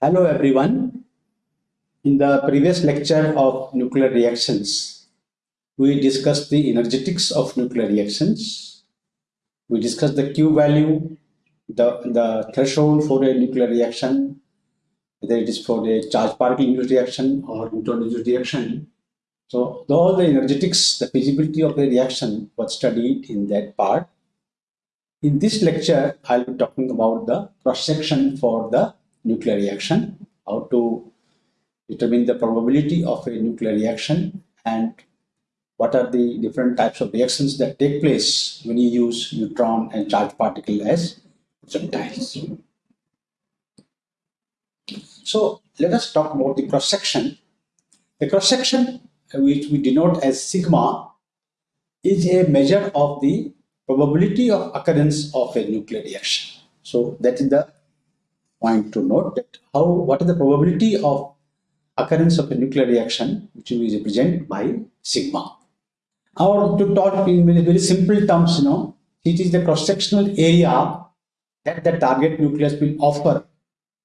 Hello everyone. In the previous lecture of nuclear reactions, we discussed the energetics of nuclear reactions. We discussed the Q value, the, the threshold for a nuclear reaction, whether it is for a charge particle induced reaction or neutron induced reaction. So all the energetics, the feasibility of the reaction was studied in that part. In this lecture, I'll be talking about the cross-section for the nuclear reaction, how to determine the probability of a nuclear reaction and what are the different types of reactions that take place when you use neutron and charged particle as projectiles. So let us talk about the cross-section. The cross-section, which we denote as sigma, is a measure of the probability of occurrence of a nuclear reaction. So that is the point to note that how what is the probability of occurrence of a nuclear reaction which is represented by sigma. Or to talk in very simple terms, you know, it is the cross-sectional area that the target nucleus will offer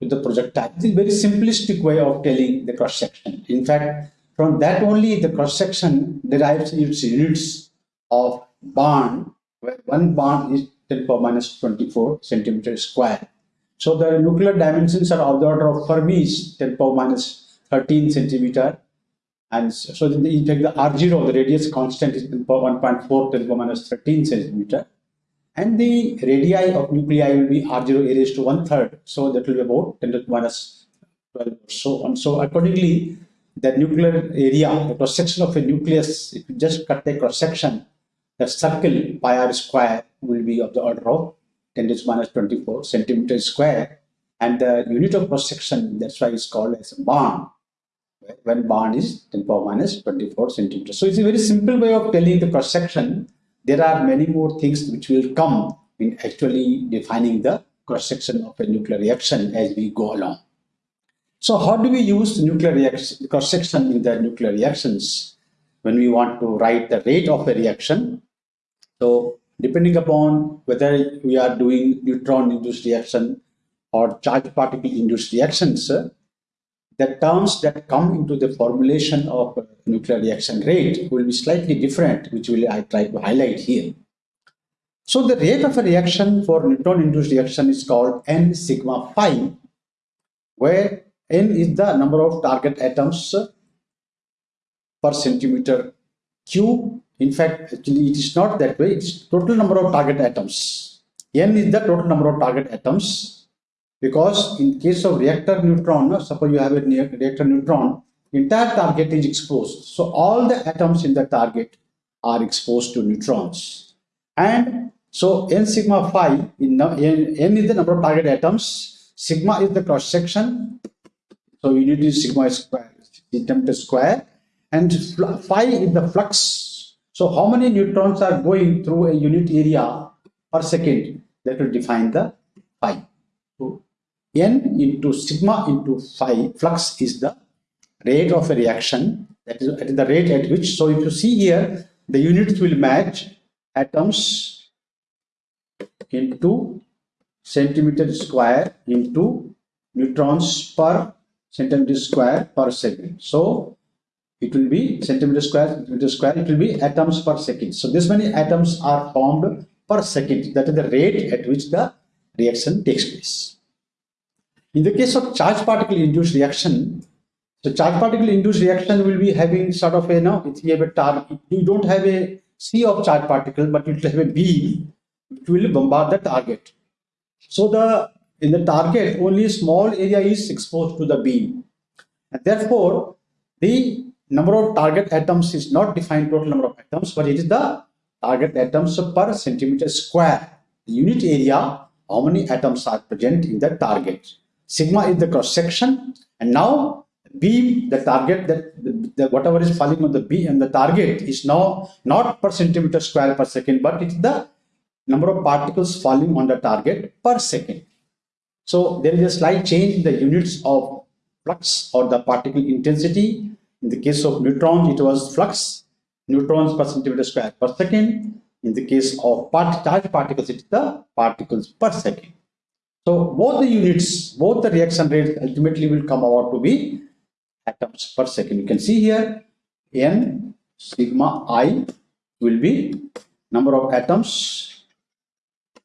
to the projectile. It is a very simplistic way of telling the cross-section. In fact, from that only the cross-section derives its units of barn, where one barn is 10 power minus 24 centimeter square so the nuclear dimensions are of the order of Fermi's 10 power minus 13 centimeter. And so in the, take the R0, the radius constant is 1.4 10 power minus 13 centimeter. And the radii of nuclei will be R0 a raised to one third. So that will be about 10 to the minus 12 or so on. So accordingly, the nuclear area, the cross section of a nucleus, if you just cut the cross section, the circle pi r square will be of the order of 10 to minus 24 centimeters square and the unit of cross section that's why it's called as barn when barn is 10 power minus 24 centimeters so it's a very simple way of telling the cross section there are many more things which will come in actually defining the cross section of a nuclear reaction as we go along. So how do we use the nuclear reaction cross section in the nuclear reactions? When we want to write the rate of a reaction so depending upon whether we are doing neutron induced reaction or charged particle induced reactions, the terms that come into the formulation of nuclear reaction rate will be slightly different, which will I try to highlight here. So the rate of a reaction for neutron induced reaction is called n sigma phi, where n is the number of target atoms per centimeter cube in fact, actually it is not that way. It's total number of target atoms. N is the total number of target atoms because in case of reactor neutron, suppose you have a reactor neutron, entire target is exposed. So all the atoms in the target are exposed to neutrons. And so n sigma phi, in, n, n is the number of target atoms, sigma is the cross section. So unit is sigma square, centimeter square, and phi is the flux so how many neutrons are going through a unit area per second? That will define the phi. So n into sigma into phi flux is the rate of a reaction. That is at the rate at which. So if you see here, the units will match atoms into centimeter square into neutrons per centimeter square per second. So it will be centimeter square, centimeter square, it will be atoms per second. So this many atoms are formed per second. That is the rate at which the reaction takes place. In the case of charge particle induced reaction, the charge particle induced reaction will be having sort of a, now if you have a target, you don't have a sea of charge particle, but you have a beam which will bombard the target. So the in the target, only small area is exposed to the beam. And therefore, the number of target atoms is not defined total number of atoms, but it is the target atoms per centimeter square. The unit area, how many atoms are present in the target. Sigma is the cross section, and now beam, the target that the, the, whatever is falling on the beam and the target is now not per centimeter square per second, but it's the number of particles falling on the target per second. So there is a slight change in the units of flux or the particle intensity in the case of neutrons, it was flux, neutrons per centimeter square per second. In the case of part particles, it's the particles per second. So both the units, both the reaction rates ultimately will come out to be atoms per second. You can see here n sigma i will be number of atoms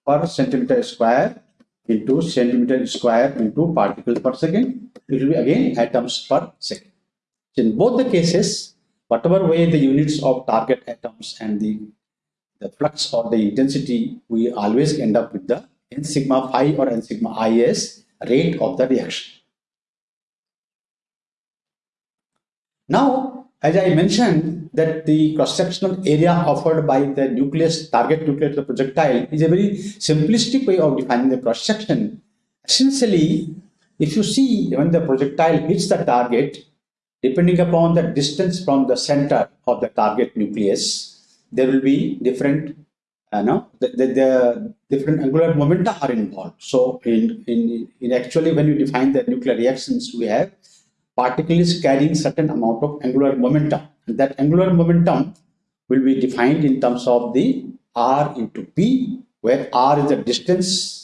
per centimeter square into centimeter square into particles per second. It will be again atoms per second. In both the cases, whatever way the units of target atoms and the, the flux or the intensity, we always end up with the n sigma phi or n sigma is rate of the reaction. Now, as I mentioned that the cross-sectional area offered by the nucleus, target nucleus of the projectile is a very simplistic way of defining the cross-section. Essentially, if you see when the projectile hits the target, depending upon the distance from the center of the target nucleus, there will be different, uh, no, the, the, the, different angular momenta are involved. So in, in, in actually when you define the nuclear reactions, we have particles carrying certain amount of angular momentum. And that angular momentum will be defined in terms of the r into p, where r is the distance,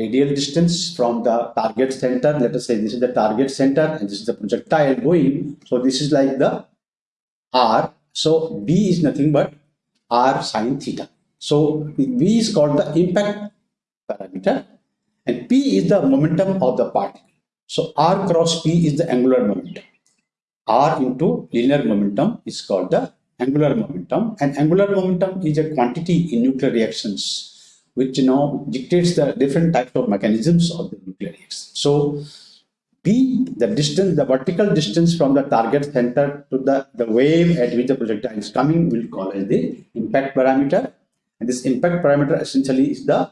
radial distance from the target center. Let us say this is the target center and this is the projectile going. So this is like the r. So b is nothing but r sine theta. So V is called the impact parameter and P is the momentum of the particle. So R cross P is the angular momentum. R into linear momentum is called the angular momentum and angular momentum is a quantity in nuclear reactions which you know dictates the different types of mechanisms of the nuclear reaction. So P, the distance, the vertical distance from the target center to the, the wave at which the projectile is coming, will call as the impact parameter. And this impact parameter essentially is the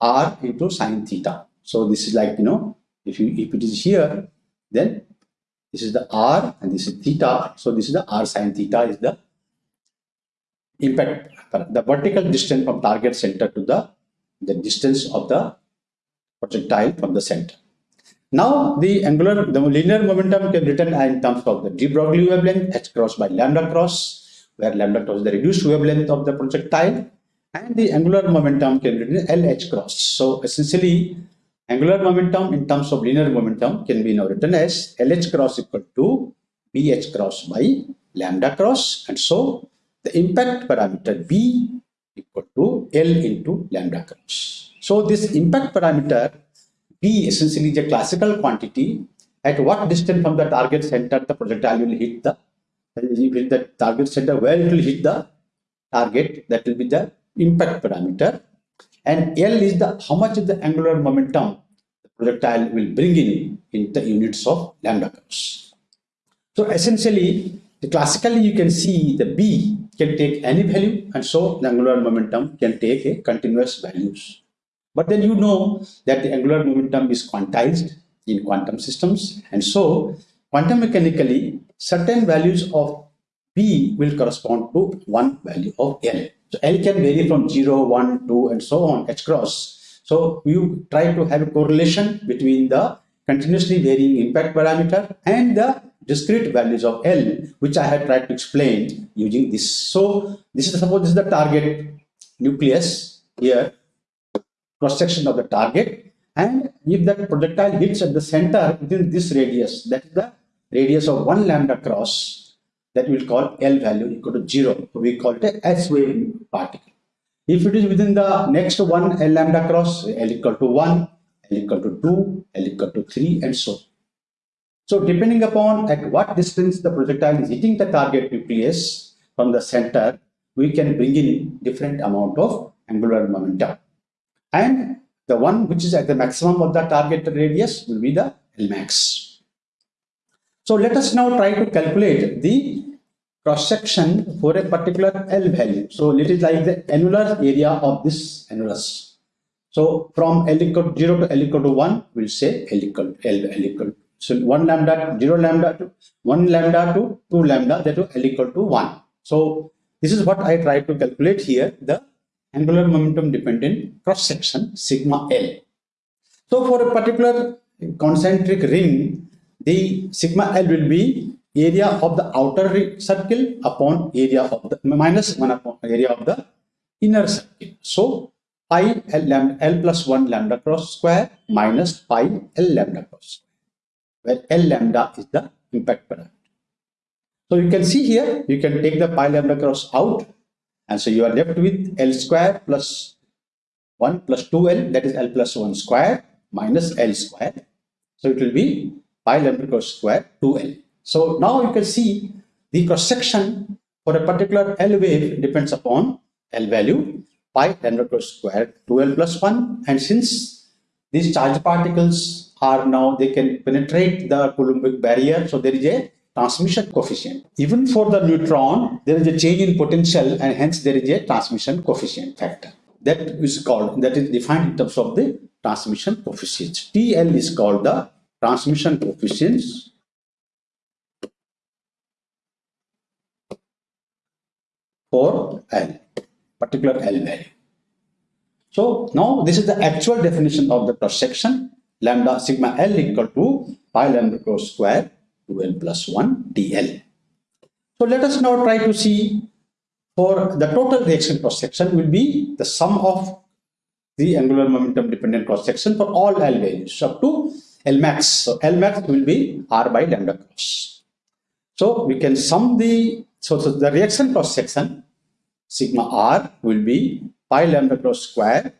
r into sine theta. So this is like, you know, if you if it is here, then this is the r and this is theta. So this is the r sine theta is the impact, the vertical distance from target center to the, the distance of the projectile from the center. Now the angular, the linear momentum can be written in terms of the de Broglie wavelength h cross by lambda cross, where lambda cross is the reduced wavelength of the projectile and the angular momentum can be written LH cross. So essentially, angular momentum in terms of linear momentum can be now written as LH cross equal to BH cross by lambda cross. And so the impact parameter B equal to L into lambda cross. So this impact parameter B essentially is a classical quantity at what distance from the target center the projectile will hit the, will the target center where it will hit the target that will be the impact parameter and L is the how much is the angular momentum the projectile will bring in in the units of lambda cross. So essentially, the classically you can see the B can take any value and so the angular momentum can take a continuous values. But then you know that the angular momentum is quantized in quantum systems and so quantum mechanically certain values of B will correspond to one value of L. So L can vary from 0, 1, 2 and so on, H cross. So you try to have a correlation between the continuously varying impact parameter and the discrete values of L, which I have tried to explain using this. So this is suppose this is the target nucleus here, cross section of the target. And if that projectile hits at the center within this radius, that is the radius of one lambda cross, that we will call L value equal to 0. We call it a S wave particle. If it is within the next one L lambda cross, L equal to 1, L equal to 2, L equal to 3 and so So depending upon at what distance the projectile is hitting the target nucleus from the center, we can bring in different amount of angular momentum. And the one which is at the maximum of the target radius will be the Lmax. So let us now try to calculate the cross section for a particular L value. So it is like the annular area of this annulus. So from L equal to 0 to L equal to 1, we'll say L equal L, L equal. So 1 lambda, 0 lambda to 1 lambda to 2 lambda, that is L equal to 1. So this is what I try to calculate here, the angular momentum dependent cross section sigma L. So for a particular concentric ring, the sigma L will be area of the outer circle upon area of the minus 1 upon area of the inner circle. So pi L, lambda, L plus 1 lambda cross square minus pi L lambda cross where L lambda is the impact parameter. So you can see here, you can take the pi lambda cross out, and so you are left with L square plus 1 plus 2L, that is L plus 1 square minus L square. So it will be pi lambda cross square 2L. So now you can see the cross section for a particular L wave depends upon L value pi lambda cross square 2L plus 1 and since these charged particles are now they can penetrate the Coulombic barrier so there is a transmission coefficient. Even for the neutron there is a change in potential and hence there is a transmission coefficient factor. That is called that is defined in terms of the transmission coefficients. TL is called the transmission coefficients for L, particular L value. So now this is the actual definition of the cross section lambda sigma L equal to pi lambda cross square 2L plus 1 DL. So let us now try to see for the total reaction cross section will be the sum of the angular momentum dependent cross section for all L values up to L max. So L max will be R by lambda cross. So we can sum the so, so the reaction cross section sigma R will be pi lambda cross square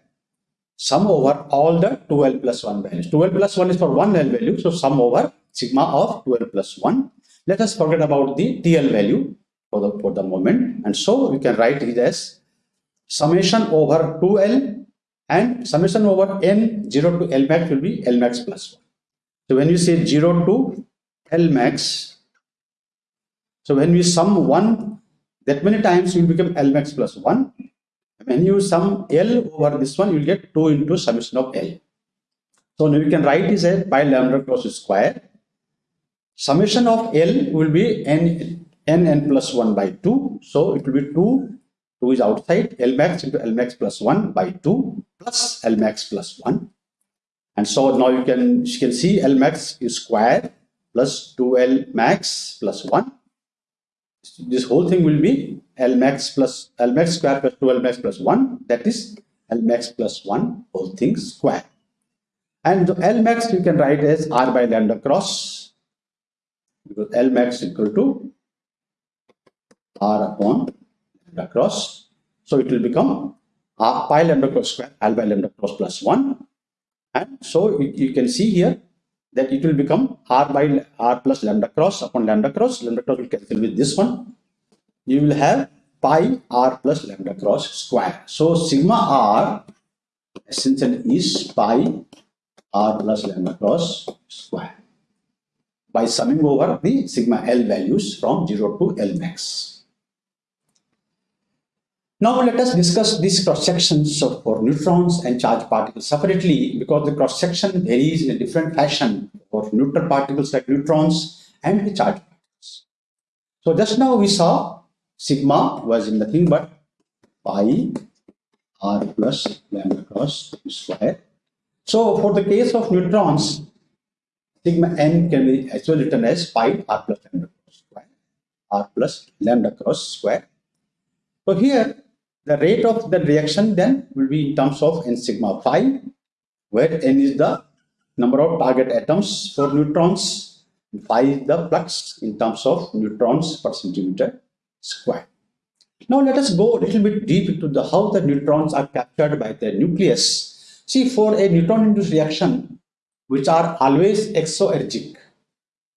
sum over all the 2L plus 1 values. 2L plus 1 is for one L value. So sum over sigma of 2L plus 1. Let us forget about the TL value for the, for the moment. And so we can write it as summation over 2L and summation over N 0 to L max will be L max plus 1. So when you say 0 to L max, so when we sum 1 that many times will become L max plus 1. When you sum L over this one, you will get 2 into summation of L. So now you can write this as pi lambda cross square. Summation of L will be n, n, n plus 1 by 2. So it will be 2, 2 is outside, L max into L max plus 1 by 2 plus L max plus 1. And so now you can, you can see L max is square plus 2L max plus 1 this whole thing will be L max plus L max square plus 2 L max plus 1 that is L max plus 1 whole thing square and the L max you can write as R by lambda cross because L max equal to R upon lambda cross so it will become R pi lambda cross square L by lambda cross plus 1 and so you, you can see here that it will become r by r plus lambda cross upon lambda cross. Lambda cross will cancel with this one. You will have pi r plus lambda cross square. So sigma r essentially is pi r plus lambda cross square by summing over the sigma L values from 0 to L max. Now let us discuss these cross sections for neutrons and charged particles separately because the cross section varies in a different fashion for neutral particles like neutrons and the charged particles. So just now we saw sigma was nothing but pi r plus lambda cross square. So for the case of neutrons, sigma n can be well written as pi r plus lambda cross square, r plus lambda cross square. So here the rate of the reaction then will be in terms of n sigma phi, where n is the number of target atoms for neutrons, phi is the flux in terms of neutrons per centimeter square. Now let us go a little bit deep into the how the neutrons are captured by the nucleus. See, for a neutron-induced reaction, which are always exoergic.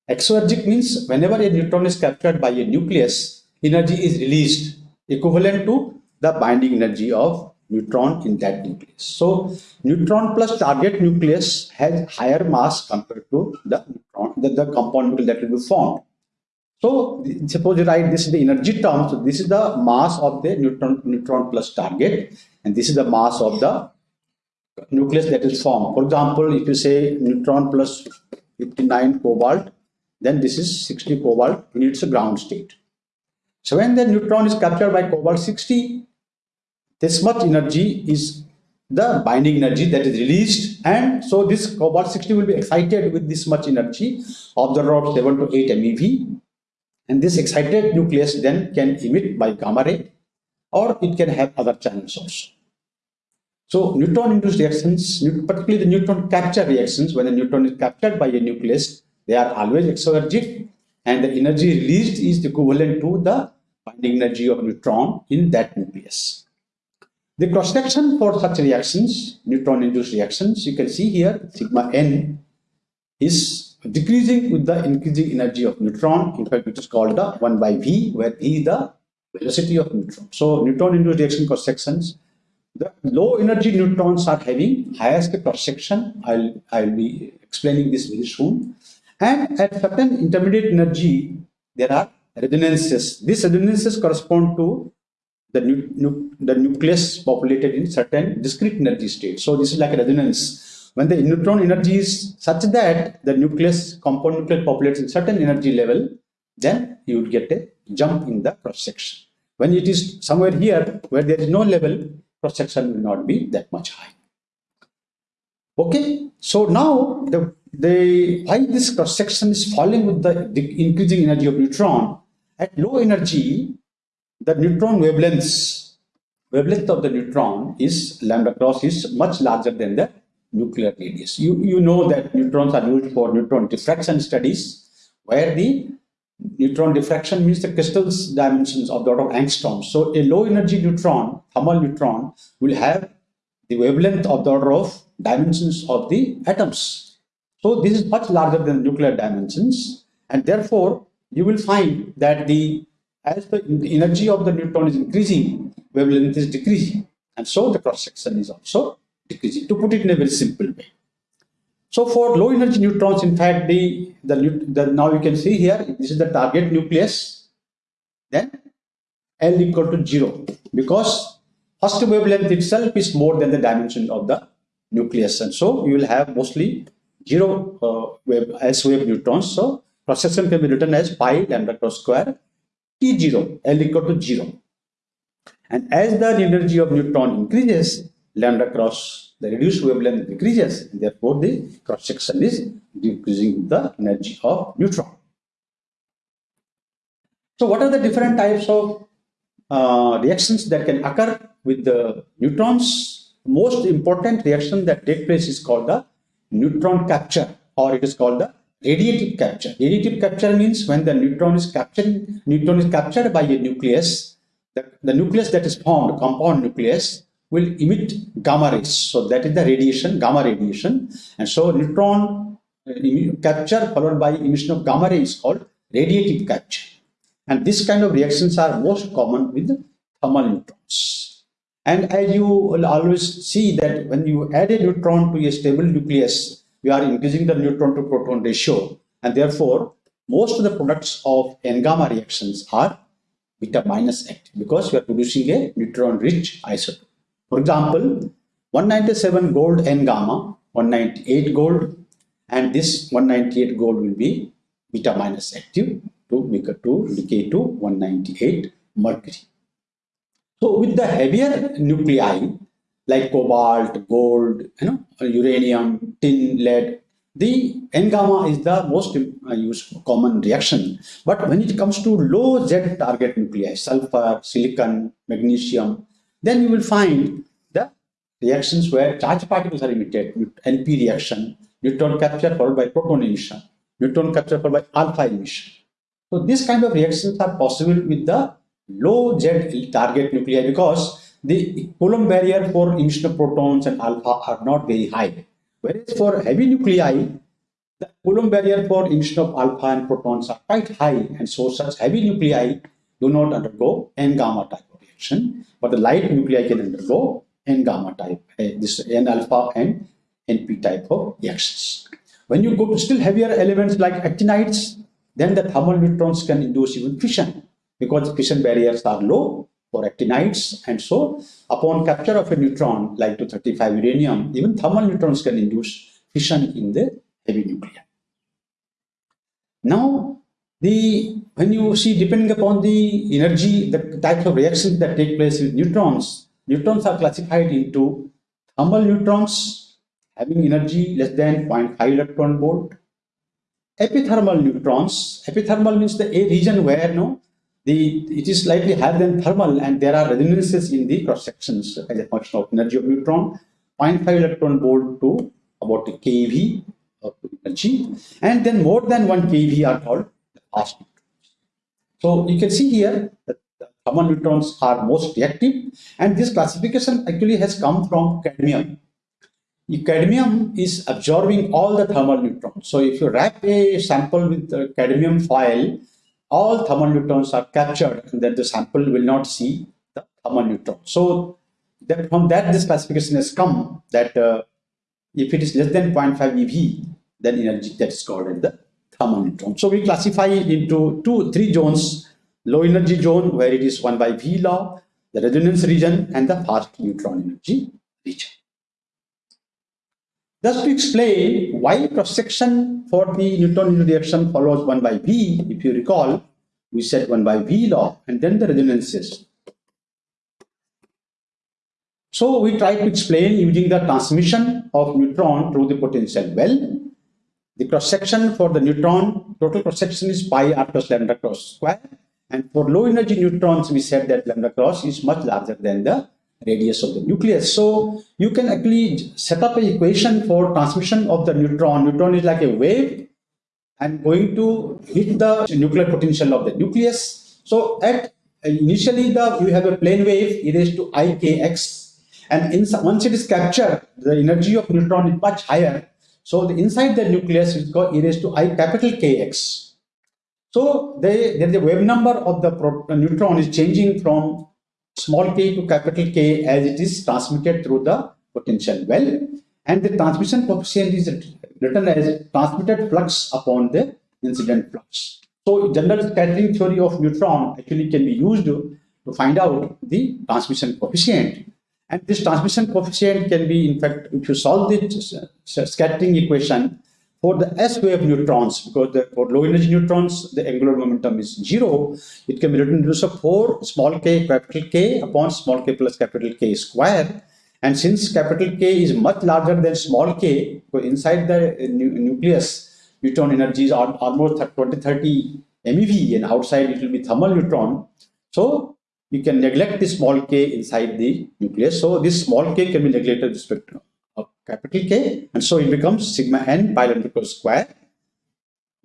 Exoergic means whenever a neutron is captured by a nucleus, energy is released equivalent to the binding energy of neutron in that nucleus. So neutron plus target nucleus has higher mass compared to the neutron, the, the compound nucleus that will be formed. So suppose you write this is the energy term. So this is the mass of the neutron, neutron plus target and this is the mass of the nucleus that is formed. For example, if you say neutron plus 59 cobalt, then this is 60 cobalt in its ground state. So when the neutron is captured by cobalt 60, this much energy is the binding energy that is released and so this cobalt 60 will be excited with this much energy of the order of 7 to 8 MeV and this excited nucleus then can emit by gamma ray or it can have other channels also. So neutron-induced reactions, particularly the neutron capture reactions, when the neutron is captured by a nucleus, they are always exoergic and the energy released is equivalent to the binding energy of neutron in that nucleus. The cross-section for such reactions, neutron-induced reactions, you can see here sigma n is decreasing with the increasing energy of neutron. In fact, it is called the 1 by v, where v is the velocity of neutron. So neutron-induced reaction cross-sections, the low energy neutrons are having highest cross-section. I'll, I'll be explaining this very soon. And at certain intermediate energy, there are resonances. These resonances correspond to the, nu nu the nucleus populated in certain discrete energy state. So this is like a resonance. When the neutron energy is such that the nucleus, compound nucleus populates in certain energy level, then you would get a jump in the cross section. When it is somewhere here where there is no level, cross section will not be that much high. Okay, so now the, the why this cross section is falling with the, the increasing energy of neutron at low energy the neutron wavelengths, wavelength of the neutron is lambda cross is much larger than the nuclear radius. You, you know that neutrons are used for neutron diffraction studies, where the neutron diffraction means the crystal's dimensions of the order of angstrom. So a low energy neutron, thermal neutron, will have the wavelength of the order of dimensions of the atoms. So this is much larger than nuclear dimensions and therefore you will find that the as the energy of the neutron is increasing, wavelength is decreasing. And so the cross section is also decreasing, to put it in a very simple way. So for low energy neutrons, in fact, the, the, the now you can see here, this is the target nucleus, then L equal to zero, because first wavelength itself is more than the dimension of the nucleus. And so you will have mostly zero uh, wave, S wave neutrons. So cross can be written as pi lambda cross square T0, L equal to 0. And as the energy of neutron increases, lambda cross the reduced wavelength decreases, and therefore the cross section is decreasing the energy of neutron. So what are the different types of uh, reactions that can occur with the neutrons? Most important reaction that take place is called the neutron capture or it is called the Radiative capture. Radiative capture means when the neutron is captured, neutron is captured by a nucleus, the, the nucleus that is formed, compound nucleus, will emit gamma rays. So that is the radiation, gamma radiation. And so neutron uh, capture followed by emission of gamma ray is called radiative capture. And this kind of reactions are most common with thermal neutrons. And as you will always see that when you add a neutron to a stable nucleus, we are increasing the neutron to proton ratio and therefore most of the products of N-gamma reactions are beta minus active because we are producing a neutron rich isotope. For example, 197 gold N-gamma, 198 gold and this 198 gold will be beta minus active to, to decay to 198 mercury. So with the heavier nuclei, like cobalt, gold, you know, uranium, tin, lead. The N-gamma is the most uh, used common reaction. But when it comes to low Z target nuclei, sulfur, silicon, magnesium, then you will find the reactions where charged particles are emitted, NP reaction, neutron capture followed by proton emission, neutron capture followed by alpha emission. So these kind of reactions are possible with the low Z target nuclei because the Coulomb barrier for emission of protons and alpha are not very high. Whereas for heavy nuclei, the Coulomb barrier for emission of alpha and protons are quite high and so such heavy nuclei do not undergo N-gamma type but the light nuclei can undergo N-gamma type, uh, this N-alpha and NP type of reactions. When you go to still heavier elements like actinides, then the thermal neutrons can induce even fission because the fission barriers are low for actinides. And so upon capture of a neutron like 235 uranium, even thermal neutrons can induce fission in the heavy nuclei. Now, the when you see depending upon the energy, the types of reactions that take place with neutrons, neutrons are classified into thermal neutrons having energy less than 0.5 electron volt, epithermal neutrons, epithermal means the a region where no the it is slightly higher than thermal and there are resonances in the cross sections as a function of energy of neutron 0.5 electron volt to about a keV of energy. And then more than 1 keV are called fast. So you can see here that the thermal neutrons are most reactive and this classification actually has come from cadmium. Cadmium is absorbing all the thermal neutrons. So if you wrap a sample with cadmium foil all thermal neutrons are captured and then the sample will not see the thermal neutron. So that from that this classification has come that uh, if it is less than 0.5 eV then energy that is called in the thermal neutron. So we classify into two, three zones, low energy zone where it is 1 by V law, the resonance region and the fast neutron energy region. Thus to explain why cross-section for the Newtonian reaction follows 1 by V, if you recall, we said 1 by V law and then the resonances. So we try to explain using the transmission of neutron through the potential well. The cross-section for the neutron, total cross-section is pi r plus lambda cross square. And for low energy neutrons, we said that lambda cross is much larger than the radius of the nucleus. So you can actually set up an equation for transmission of the neutron. Neutron is like a wave and going to hit the nuclear potential of the nucleus. So at initially the you have a plane wave e raised to ikx and in, once it is captured the energy of neutron is much higher. So the inside the nucleus is called e raised to i capital kx. So they, is a wave number of the uh, neutron is changing from small k to capital K as it is transmitted through the potential well and the transmission coefficient is written as transmitted flux upon the incident flux. So general scattering theory of neutron actually can be used to find out the transmission coefficient and this transmission coefficient can be in fact if you solve this uh, uh, scattering equation for the S wave neutrons, because the, for low energy neutrons, the angular momentum is zero, it can be written in as a 4 small k capital K upon small k plus capital K square. And since capital K is much larger than small k, inside the uh, nu nucleus, neutron energy is almost 20 30 MeV, and outside it will be thermal neutron. So you can neglect the small k inside the nucleus. So this small k can be neglected with respect to uh, capital K. And so it becomes sigma n pi lambda cross square.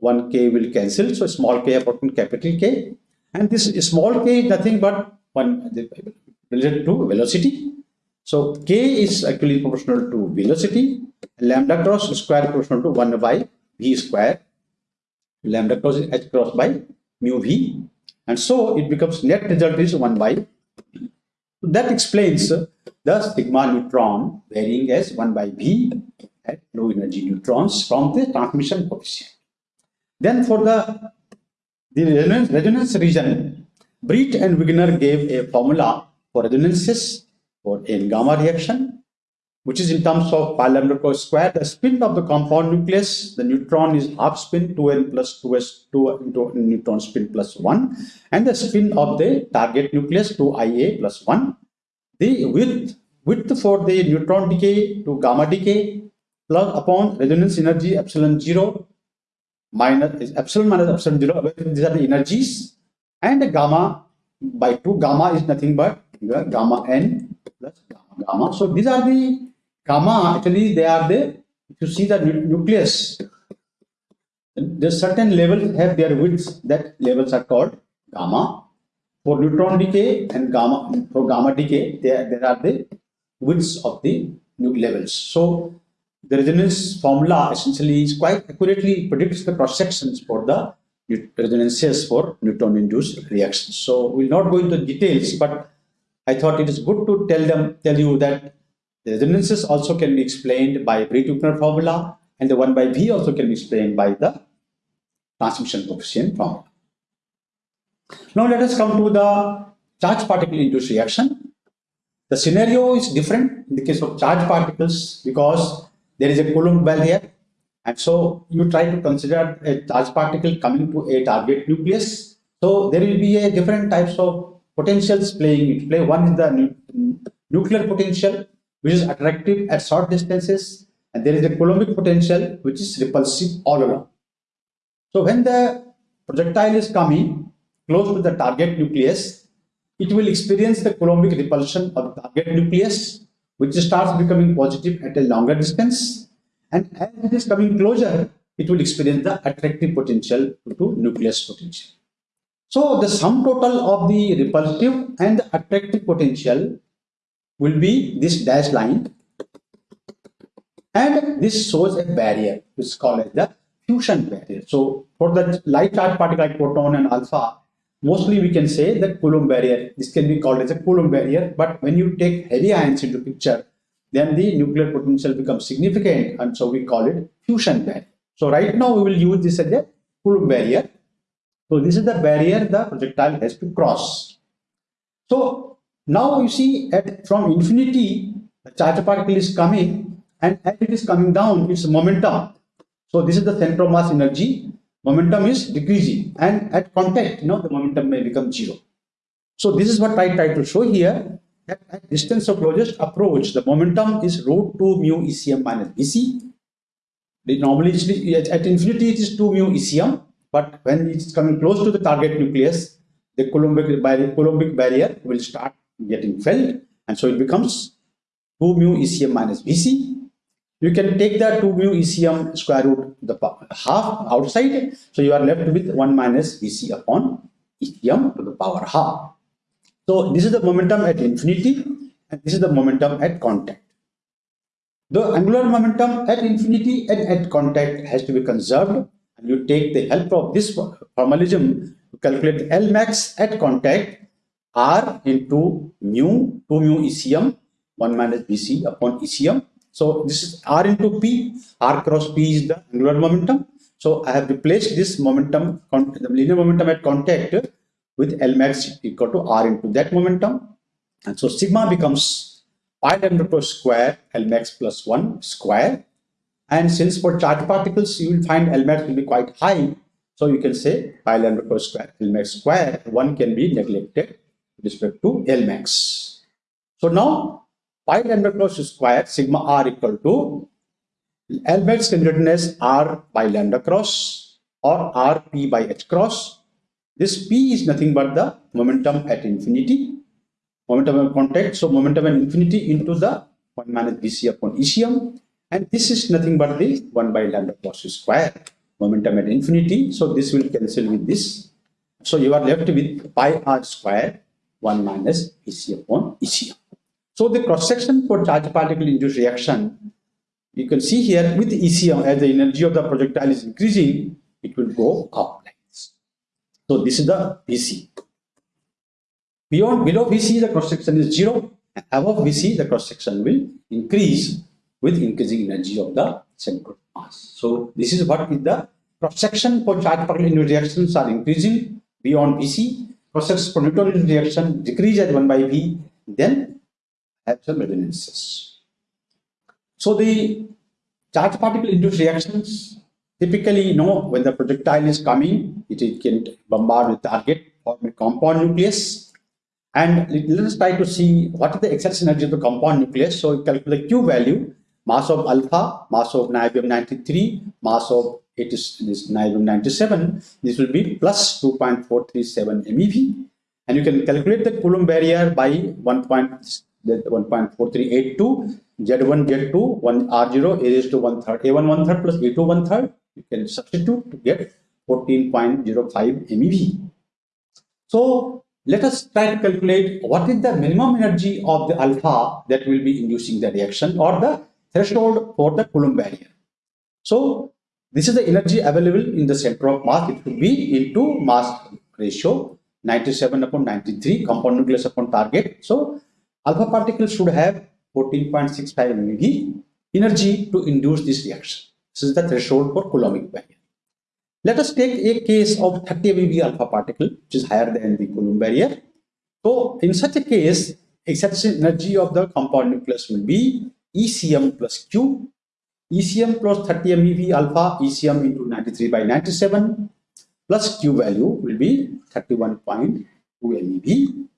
1 k will cancel. So small k upon capital K. And this small k is nothing but one related to velocity. So k is actually proportional to velocity. Lambda cross square proportional to 1 by v square. Lambda cross is h cross by mu v and so it becomes net result is 1 by that explains the sigma neutron varying as 1 by v at low energy neutrons from the transmission coefficient. Then for the, the resonance, resonance region, Breit and Wigner gave a formula for resonances for n gamma reaction, which is in terms of pi lambda square. The spin of the compound nucleus, the neutron is half spin 2n plus 2s 2 into neutron spin plus 1, and the spin of the target nucleus 2ia plus 1 the width width for the neutron decay to gamma decay plus upon resonance energy epsilon 0 minus epsilon minus epsilon 0 these are the energies and the gamma by 2 gamma is nothing but gamma n plus gamma, gamma. so these are the gamma actually they are the if you see the nucleus the certain levels have their widths that levels are called gamma for neutron decay and gamma for gamma decay, there, there are the widths of the levels. So the resonance formula essentially is quite accurately predicts the cross sections for the resonances for neutron induced reactions. So we'll not go into details, but I thought it is good to tell them tell you that the resonances also can be explained by Breit-Wigner formula and the 1 by V also can be explained by the transmission coefficient formula. Now let us come to the charge particle induced reaction. The scenario is different in the case of charge particles because there is a Coulomb well here and so you try to consider a charge particle coming to a target nucleus. So there will be a different types of potentials playing. Play one is the nu nuclear potential which is attractive at short distances and there is a Coulombic potential which is repulsive all around. So when the projectile is coming close to the target nucleus, it will experience the Coulombic repulsion of the target nucleus, which starts becoming positive at a longer distance. And as it is coming closer, it will experience the attractive potential to nucleus potential. So the sum total of the repulsive and the attractive potential will be this dash line and this shows a barrier which is called as the fusion barrier. So for the light charge particle like proton and alpha, mostly we can say that Coulomb barrier, this can be called as a Coulomb barrier, but when you take heavy ions into picture, then the nuclear potential becomes significant and so we call it fusion barrier. So right now we will use this as a Coulomb barrier. So this is the barrier the projectile has to cross. So now you see at from infinity, the charge particle is coming and as it is coming down, its momentum. So this is the center of mass energy. Momentum is decreasing and at contact you know the momentum may become zero. So this is what i try to show here at, at distance of closest approach the momentum is root 2 mu ecm minus bc normally at, infinity it is 2 mu ecm but when it's coming close to the target nucleus the coulombic barrier, coulombic barrier will start getting felt and so it becomes 2 mu ecm minus VC. you can take that 2 mu ECM square root the half outside. So you are left with 1 minus VC upon ECM to the power half. So this is the momentum at infinity and this is the momentum at contact. The angular momentum at infinity and at contact has to be conserved and you take the help of this formalism to calculate L max at contact R into mu 2 mu ECM 1 minus BC upon ECM so this is R into P, R cross P is the angular momentum. So I have replaced this momentum, the linear momentum at contact with L max equal to R into that momentum. And so sigma becomes pi lambda per square L max plus 1 square. And since for charged particles, you will find L max will be quite high. So you can say pi lambda per square L max square, 1 can be neglected with respect to L max. So now pi lambda cross square sigma r equal to L max can written as r by lambda cross or r p by h cross. This p is nothing but the momentum at infinity, momentum of contact. So momentum at infinity into the 1 minus bc upon ecm and this is nothing but the 1 by lambda cross square momentum at infinity. So this will cancel with this. So you are left with pi r square 1 minus EC upon EC. So the cross section for charge particle induced reaction, you can see here with EC, as the energy of the projectile is increasing, it will go up like this. So this is the VC. Beyond below VC, the cross section is zero. Above VC, the cross section will increase with increasing energy of the central mass. So this is what is the cross section for charge particle induced reactions are increasing beyond VC. Cross section for neutron reaction decrease as 1 by V. Then some resonances. So the charge particle induced reactions typically you know when the projectile is coming it, it can bombard the target form a compound nucleus and let us try to see what is the excess energy of the compound nucleus so calculate the q value mass of alpha mass of niobium 93 mass of it is this niobium 97 this will be plus 2.437 mev and you can calculate the coulomb barrier by 1 that 1.4382 z1 z2 1 r0 a raised to 1 third a1 1 third plus a2 1 third. You can substitute to get 14.05 mev so let us try to calculate what is the minimum energy of the alpha that will be inducing the reaction or the threshold for the Coulomb barrier. So this is the energy available in the center of mass. It will be into mass ratio 97 upon 93 compound nucleus upon target. So alpha particle should have 14.65 MeV energy to induce this reaction. This is the threshold for Coulombic barrier. Let us take a case of 30 MeV alpha particle, which is higher than the Coulomb barrier. So, in such a case, excitation energy of the compound nucleus will be ECM plus Q. ECM plus 30 MeV alpha, ECM into 93 by 97 plus Q value will be 31.2 MeV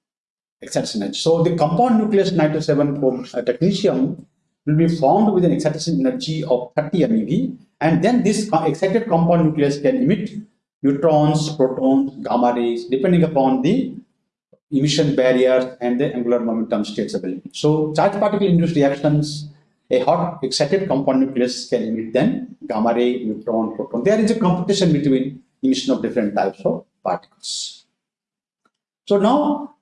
excitation energy. So the compound nucleus 97 for uh, technetium will be formed with an excitation energy of 30 MeV and then this excited compound nucleus can emit neutrons, protons, gamma rays, depending upon the emission barrier and the angular momentum state stability. So charged particle induced reactions, a hot excited compound nucleus can emit then gamma ray, neutron, proton. There is a competition between emission of different types of particles. So now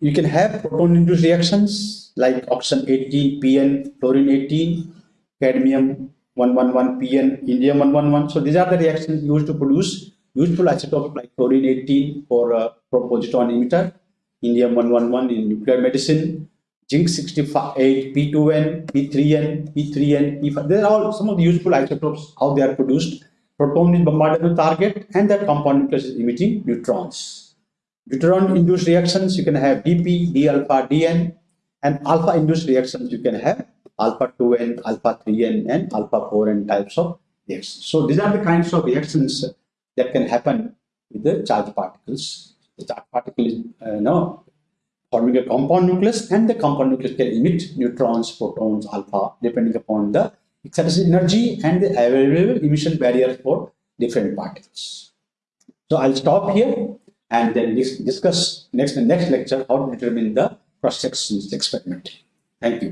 you can have proton induced reactions like oxygen 18, PN, fluorine 18, cadmium 111, PN, indium 111. So these are the reactions used to produce useful isotopes like fluorine 18 for uh, emitter, indium 111 in nuclear medicine, zinc 68, P2N, P3N, P3N, P5. These are all some of the useful isotopes, how they are produced. Proton is bombardable target and that compound nucleus is emitting neutrons. Deuteron induced reactions, you can have DP, D alpha, DN, and alpha induced reactions, you can have alpha 2n, alpha 3n, and alpha 4n types of reactions. So these are the kinds of reactions that can happen with the charged particles. The charged particle is uh, know, forming a compound nucleus and the compound nucleus can emit neutrons, protons, alpha depending upon the excitation energy and the available emission barriers for different particles. So I'll stop here and then discuss next next lecture how to determine the cross sections experiment. Thank you.